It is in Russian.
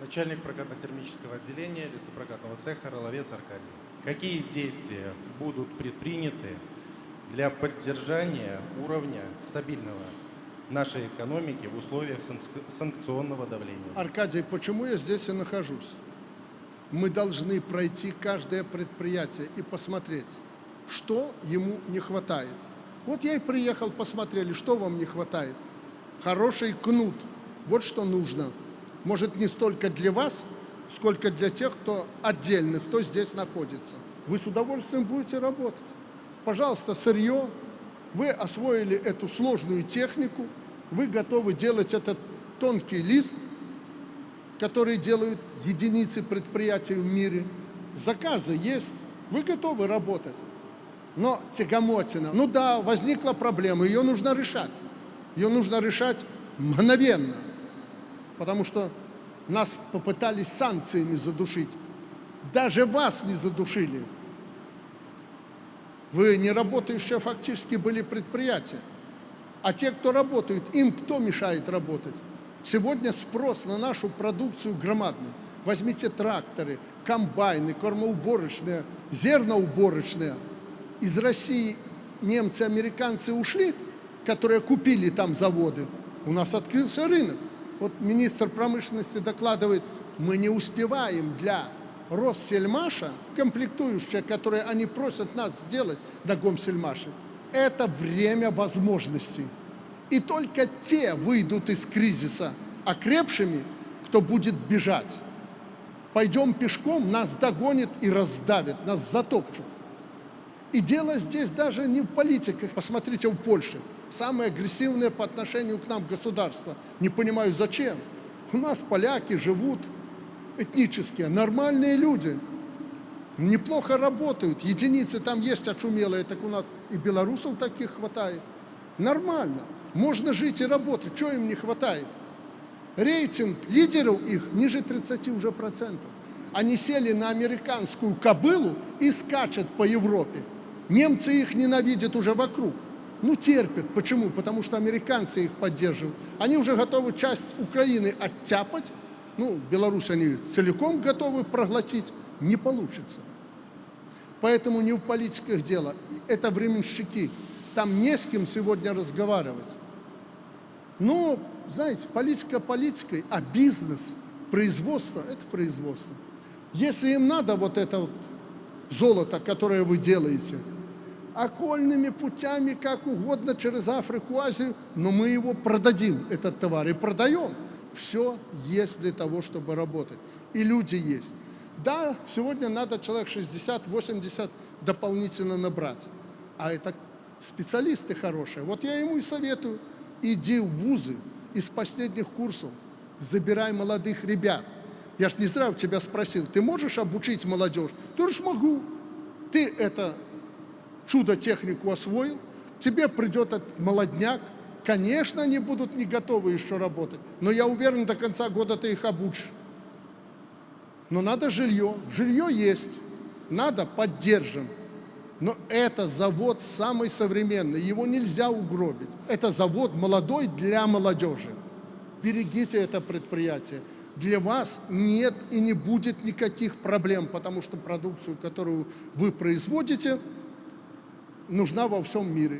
Начальник прокатно-термического отделения лесопрокатного цеха «Роловец Аркадий». Какие действия будут предприняты для поддержания уровня стабильного нашей экономики в условиях санк- санкционного давления? Аркадий, почему я здесь и нахожусь? Мы должны пройти каждое предприятие и посмотреть, что ему не хватает. Вот я и приехал, посмотрели, что вам не хватает. Хороший кнут. Вот что нужно. Может, не столько для вас, сколько для тех, кто отдельных, кто здесь находится. Вы с удовольствием будете работать. Пожалуйста, сырье. Вы освоили эту сложную технику. Вы готовы делать этот тонкий лист, который делают единицы предприятий в мире. Заказы есть. Вы готовы работать. Но тягомотина, ну да, возникла проблема, ее нужно решать. Ее нужно решать мгновенно, потому что нас попытались санкциями задушить. Даже вас не задушили. Вы не работающие фактически были предприятия. А те, кто работают, им кто мешает работать? Сегодня спрос на нашу продукцию громадный. Возьмите тракторы, комбайны, кормоуборочные, зерноуборочные – из России немцы, американцы ушли, которые купили там заводы, у нас открылся рынок. Вот министр промышленности докладывает, мы не успеваем для Россельмаша, комплектующие, которые они просят нас сделать на Гомсельмаше, это время возможностей. И только те выйдут из кризиса окрепшими, кто будет бежать. Пойдем пешком, нас догонит и раздавит, нас затопчут. И дело здесь даже не в политиках. Посмотрите, в Польше самое агрессивное по отношению к нам государство. Не понимаю, зачем. У нас поляки живут этнические, нормальные люди. Неплохо работают. Единицы там есть очумелые, так у нас и белорусов таких хватает. Нормально. Можно жить и работать. Чего им не хватает? Рейтинг лидеров их ниже 30 уже процентов. Они сели на американскую кобылу и скачут по Европе. Немцы их ненавидят уже вокруг. Ну, терпят. Почему? Потому что американцы их поддерживают. Они уже готовы часть Украины оттяпать. Ну, Беларусь они целиком готовы проглотить. Не получится. Поэтому не в политиках дело. Это временщики. Там не с кем сегодня разговаривать. Но, знаете, политика политикой, а бизнес, производство – это производство. Если им надо вот это вот золото, которое вы делаете – окольными путями, как угодно, через Африку, Азию, но мы его продадим, этот товар, и продаем. Все есть для того, чтобы работать. И люди есть. Да, сегодня надо человек 60-80 дополнительно набрать. А это специалисты хорошие. Вот я ему и советую, иди в вузы из последних курсов, забирай молодых ребят. Я ж не зря у тебя спросил, ты можешь обучить молодежь? Ты говоришь, могу. Ты это чудо-технику освоил, тебе придет этот молодняк, конечно, они будут не готовы еще работать, но я уверен, до конца года ты их обучишь. Но надо жилье, жилье есть, надо, поддержим. Но это завод самый современный, его нельзя угробить. Это завод молодой для молодежи. Берегите это предприятие. Для вас нет и не будет никаких проблем, потому что продукцию, которую вы производите, нужна во всем мире.